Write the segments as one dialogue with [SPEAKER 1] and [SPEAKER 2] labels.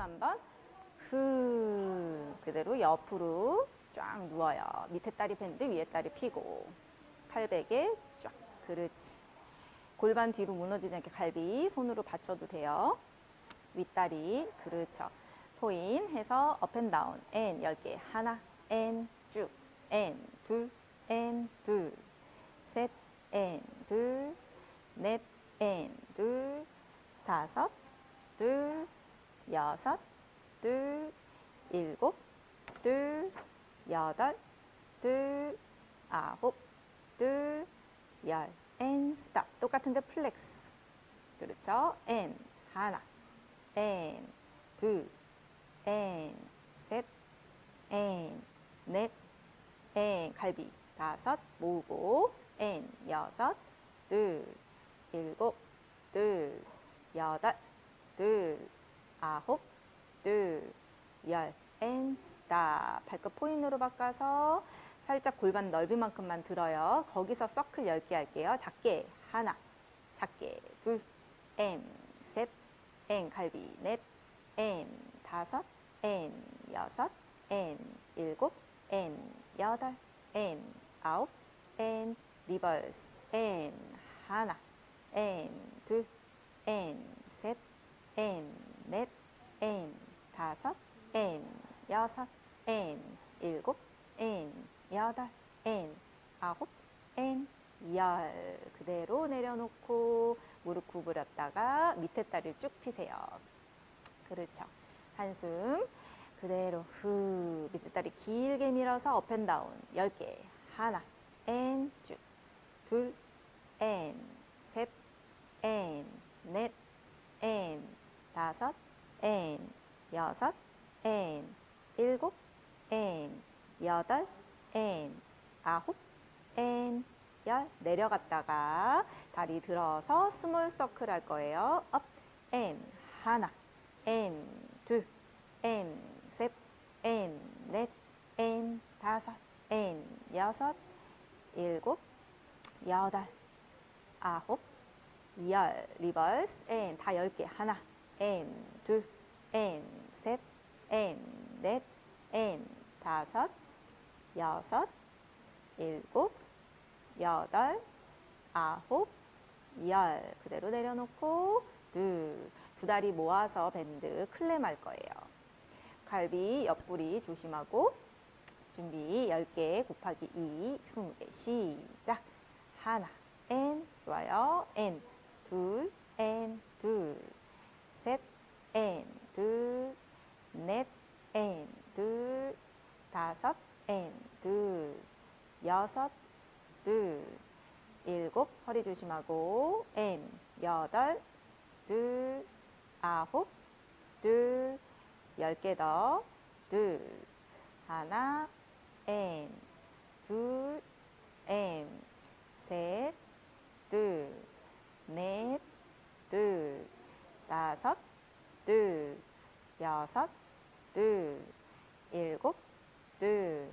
[SPEAKER 1] 숨 한 번. 후. 그대로 옆으로 쫙 누워요. 밑에 다리 bend, 위에 다리 피고. 팔베개 쫙. 그렇지. 골반 뒤로 무너지지 않게 갈비 손으로 받쳐도 돼요. 윗다리. 그렇죠. 포인 해서 up and down. and 10개. 하나. and 쭉. and 둘. and 둘. 셋. and 둘. 넷. and 둘. 다섯. 둘. 여섯. 둘. 일곱. 둘. 여덟. 둘. 아홉. 둘. 열. and stop. 똑같은데 flex. 그렇죠. and 하나. and 둘. and 셋. and 넷. and 갈비 다섯 모으고 and 여섯. 둘. 일곱. 둘. 여덟. 둘. 아홉. 둘. 열. and stop. 발끝 point로 바꿔서 살짝 골반 넓이만큼만 들어요. 거기서 서클 10개 할게요. 작게 하나, 작게 둘, 앤, 셋, 앤, 갈비 넷, 앤, 다섯, 앤, 여섯, 앤, 일곱, 앤, 여덟, 앤, 아홉, 앤, 리버스, 앤, 하나, 앤, 둘, 앤, 셋, 앤, 넷, 앤, 다섯, 앤, 여섯, 앤, 일곱, 앤, 여덟, 앤, 아홉, 앤, 열. 그대로 내려놓고 무릎 구부렸다가 밑에 다리를 쭉 피세요. 그렇죠. 한숨. 그대로 후. 밑에 다리 길게 밀어서 업앤다운. 10개. 하나, 앤, 쭉. 둘, 앤, 셋, 앤, 넷, 앤, 다섯, 앤, 여섯, 앤, 일곱, 앤, 여덟, 앤, 아홉, 앤, 열. 내려갔다가 다리 들어서 small circle 할 거예요. up, and, 하나, and, 둘, and, 셋, and, 넷, and, 다섯, and, 여섯, 일곱, 여덟, 아홉, 열. 리버스 앤, 다열 개. 하나, 앤, 둘, 앤, 셋, 앤, 넷, 앤, 다섯, 여섯, 일곱, 여덟, 아홉, 열. 그대로 내려놓고 둘, 두 다리 모아서 bend clam 할 거예요. 갈비 옆구리 조심하고 준비 10개 곱하기 2, 20개 시작. 하나, 앤, 좋아요. 앤, 둘, 앤, 둘, 셋, 앤, 둘, 넷, 앤, 둘, 다섯, 앤, 둘, 여섯, 둘, 일곱, 허리 조심하고, 앤, 여덟, 둘, 아홉, 둘, 열 개 더, 둘, 하나, 앤, 둘, 앤, 셋, 둘, 넷, 둘, 다섯, 둘, 여섯, 둘, 일곱, 둘,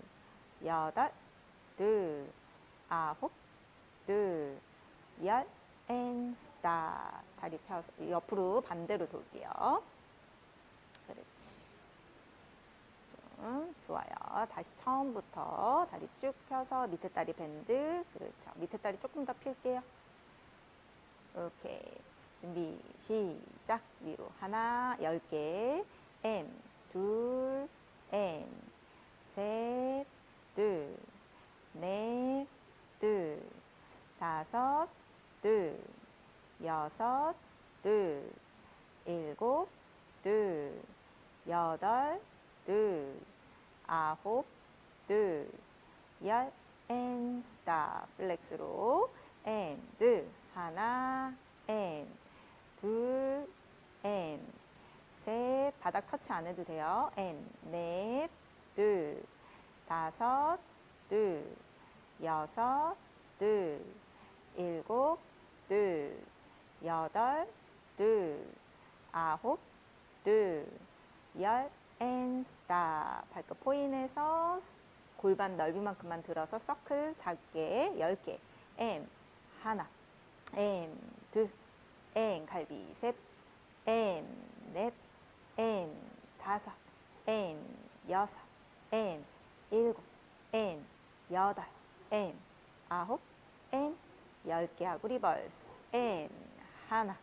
[SPEAKER 1] 여덟, 둘, 아홉, 둘, 열, and stop. 다리 펴서 옆으로 반대로 돌게요. 그렇지. 좀 좋아요. 다시 처음부터 다리 쭉 펴서 밑에 다리 bend. 그렇죠. 밑에 다리 조금 더 필게요. 오케이. 준비, 시작. 위로 하나, 열 개. 앤, 둘, 앤, 셋, 둘, 넷, 둘, 다섯, 둘, 여섯, 둘, 일곱, 둘, 여덟, 둘, 아홉, 둘, 열, and, stop. flex로, and, 둘, 하나, and, 둘, and, 셋, 바닥 터치 안 해도 돼요. and, 넷, 둘, 다섯, 둘, 여섯, 둘, 일곱, 둘, 여덟, 둘, 아홉, 둘, 열, and stop. 발끝 point해서 골반 넓이만큼만 들어서 서클 작게 10개. 앤, 하나, 앤, 둘, 앤, 갈비. 셋, 앤, 넷, 앤, 다섯, 엔, 여섯, 엔, 일곱, 엔, 여덟, 엔, 아홉, 엔, 열개 하고 리버스. 엔, 하나,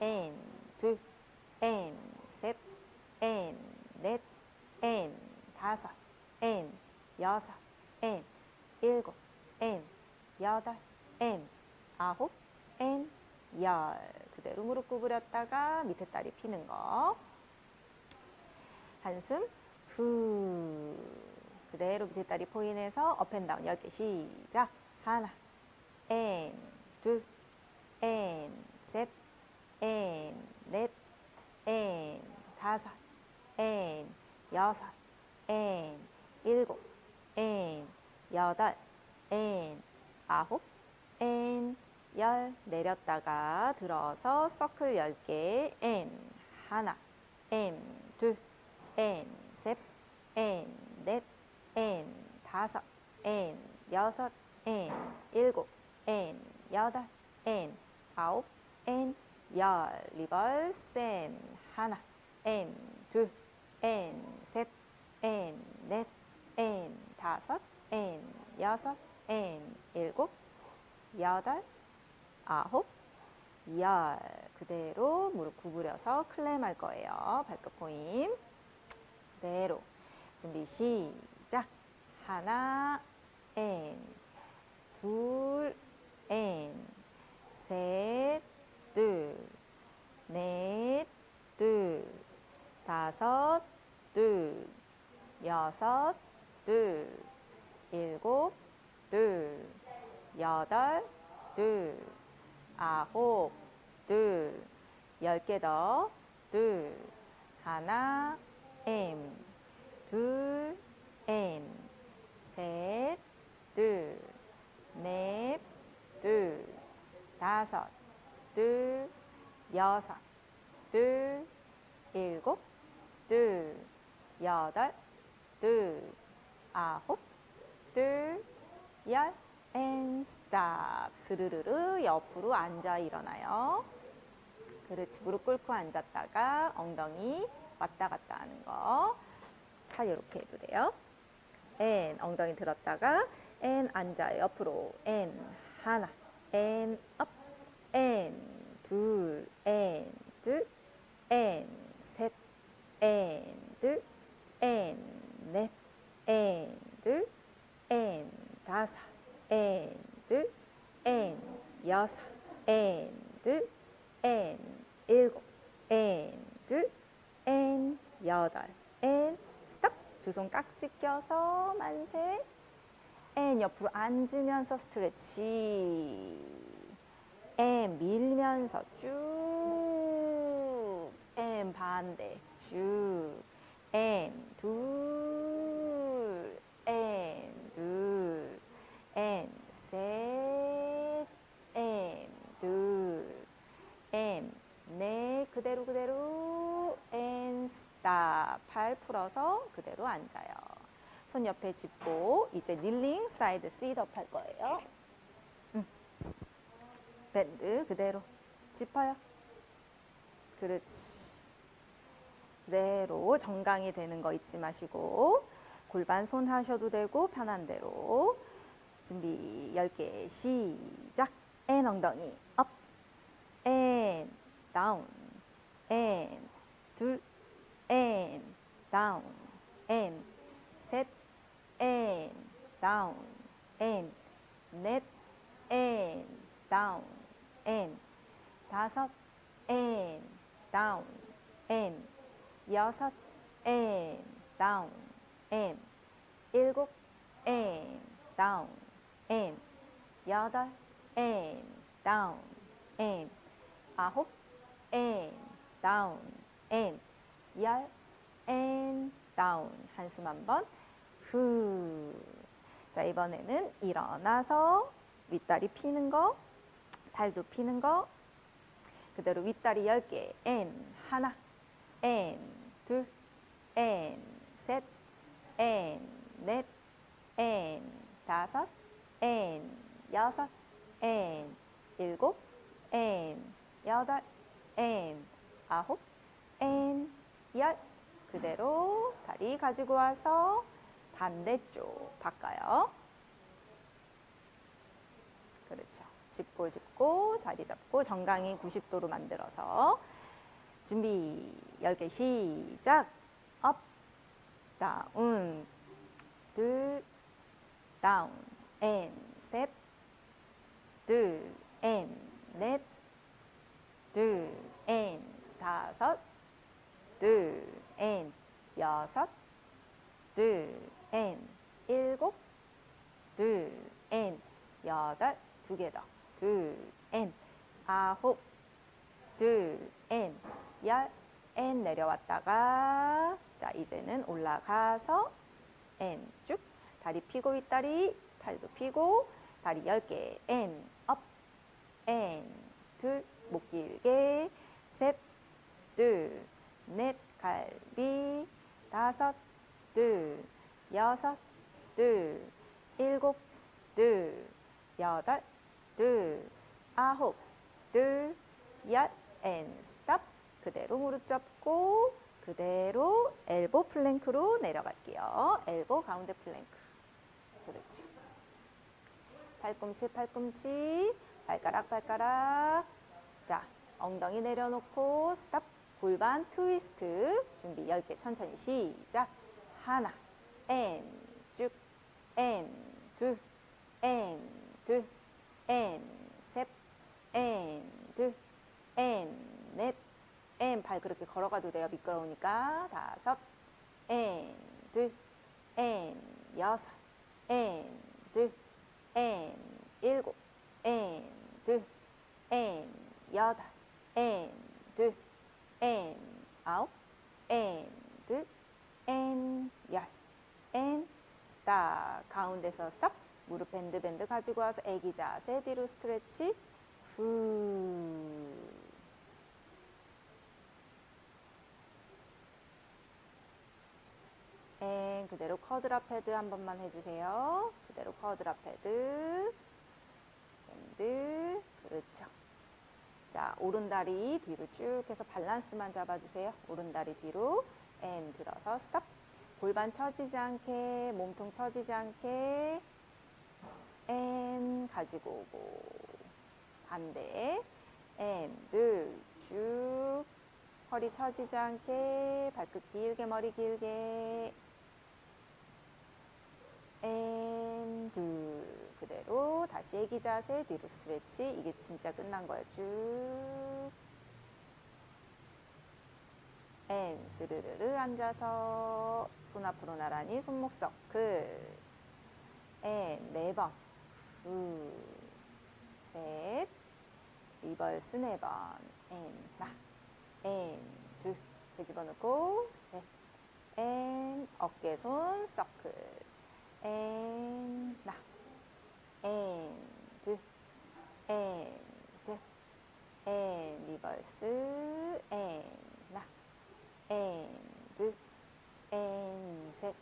[SPEAKER 1] 엔, 둘, 엔, 셋, 엔, 넷, 엔, 다섯, 엔, 여섯, 엔, 일곱, 엔, 여덟, 엔, 아홉, 엔, 열. 그대로 무릎 구부렸다가 밑에 다리 피는 거. 한숨. 후. 그대로 밑에 다리 point해서 up and down 10개 시작. 하나, 엔, 둘, 엔, 셋, 엔, 넷, 엔, 다섯, 엔, 여섯, 엔, 일곱, 엔, 여덟, 엔, 아홉, 엔, 열. 내렸다가 들어서 서클 10개. and 하나. and 둘 and 셋 엔 넷 엔 다섯 엔 여섯 엔 일곱 엔 여덟 엔 아홉 엔열 리버스 엔 하나 엔둘엔셋엔넷엔 다섯 엔 여섯 엔 일곱 여덟 아홉, 열. 그대로 무릎 구부려서 clam 할 거예요. 발끝 포임. 그대로. 준비 시작. 하나, 엔. 둘, 엔. 셋, 둘. 넷, 둘. 다섯, 둘. 여섯, 둘. 일곱, 둘. 여덟, 둘. 아홉, 둘, 열 개 더, 둘, 하나, M, 둘, 셋, 둘, 넷, 둘, 다섯, 둘, 여섯, 둘, 일곱, 둘, 여덟, 둘, 아홉, 둘, 열, and stop. 스르르르 옆으로 앉아 일어나요. 그렇지. 무릎 꿇고 앉았다가 엉덩이 왔다 갔다 하는 거. 다 이렇게 해도 돼요. 앤 엉덩이 들었다가 앤 앉아요. 옆으로 앤 하나 앤 업, 앤 둘, 앤 둘, 앤 셋, 앤 둘, 앤 넷, 앤 둘, 앤 다섯, 앤 둘, 앤 여섯, 앤 둘, 앤 일곱, 앤 둘, 앤 여덟. 두 손 깍지 껴서 만세. and 옆으로 앉으면서 stretch. and 밀면서 쭉. and 반대 쭉. and 둘. 앤 둘. 앤 셋. 앤 둘. 앤 넷. 그대로 그대로. 팔 풀어서 그대로 앉아요. 손 옆에 짚고 이제 kneeling side sit up 할 거예요. 음. 밴드 그대로 짚어요. 그렇지. 그대로 정강이 되는 거 잊지 마시고 골반 손 하셔도 되고 편한 대로 준비 10개 시작 and 엉덩이 up and down and 둘 and down and 셋, and, down, and, 넷, and, down, and, 다섯, and, down, and, 여섯, and, down, and, 일곱, and, down, and, 여덟, and, down, and, 아홉, and, down, and, 열, and, down. 한숨 한번. 후. 자, 이번에는 일어나서 윗다리 피는 거, 발도 피는 거. 그대로 윗다리 10개. 엔 하나, 엔 둘, 엔 셋, 엔 넷, 엔 다섯, 엔 여섯, 엔 일곱, 엔 여덟, 엔 아홉, 엔 열, 그대로 다리 가지고 와서 반대쪽 바꿔요. 그렇죠. 짚고 짚고 자리 잡고 정강이 90도로 만들어서 준비 10개 시작. up down 둘 down and 셋. 둘, and, 넷, 둘, and, 다섯, 둘, 앤, 여섯, 둘, 앤, 일곱, 둘, 앤, 여덟, 두 개 더, 둘, 앤, 아홉, 둘, 앤, 열, 앤 내려왔다가 자 이제는 올라가서 and 쭉. 다리 펴고 윗다리 팔도 펴고 다리 10개. and up, and 둘, 목 길게. 셋, 둘, 넷, 갈비 다섯, 둘, 여섯, 둘, 일곱, 둘, 여덟, 둘, 아홉, 둘, 열, and stop 그대로 무릎 접고 그대로 elbow plank로 내려갈게요. elbow 가운데 플랭크. 그렇지. 팔꿈치, 팔꿈치, 발가락, 발가락. 자, 엉덩이 내려놓고 stop. 골반 트위스트. 준비 10개 천천히 시작. 하나, 앤, 쭉, 앤, 둘, 앤, 둘, 앤, 셋, 앤, 둘, 앤, 넷, 앤, 발 그렇게 걸어가도 돼요. 미끄러우니까. 다섯, and, 둘, and, 여섯, and, 둘, and, 일곱, and, 둘, and, 여덟, and, 둘, and, 아홉, and, 둘, and, 열, and, stop. 가운데서 stop. 무릎 bend bend 가지고 와서 애기 자세 뒤로 stretch. 후. and 그대로 quadruped 한 번만 해주세요. 그대로 quadruped. bend. 그렇죠. 자, 오른다리 뒤로 쭉 해서 밸런스만 잡아주세요. 오른다리 뒤로. and 들어서 stop. 골반 처지지 않게, 몸통 처지지 않게. and 가지고 오고. 반대. and, 둘, 쭉. 허리 처지지 않게, 발끝 길게, 머리 길게. and, 둘. 그대로 다시 애기 자세, 뒤로 stretch. 이게 진짜 끝난 거예요. 쭉. and, 스르르르 앉아서 손 앞으로 나란히 손목 서클. and, 네 번. 둘, 셋. 리버스 네 번. 앤, 나. 앤, 둘. 뒤집어 놓고, 셋. 앤, 어깨 손 서클. 앤, 나. 앤, 셋. 앤, 리버스. 앤, 나. 앤, 둘. 앤, 셋.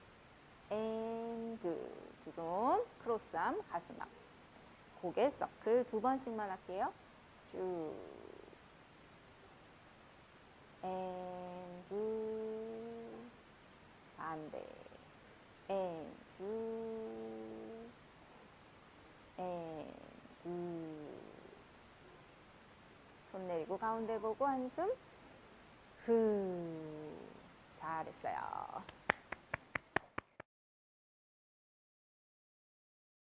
[SPEAKER 1] 앤, 둘. 두 손, cross arm, 가슴 앞. 고개 서클 두 번씩만 할게요. 쭉. and, 둘. 반대. and, 예, 네, 이손 내리고 가운데 보고 한숨 흐 잘했어요.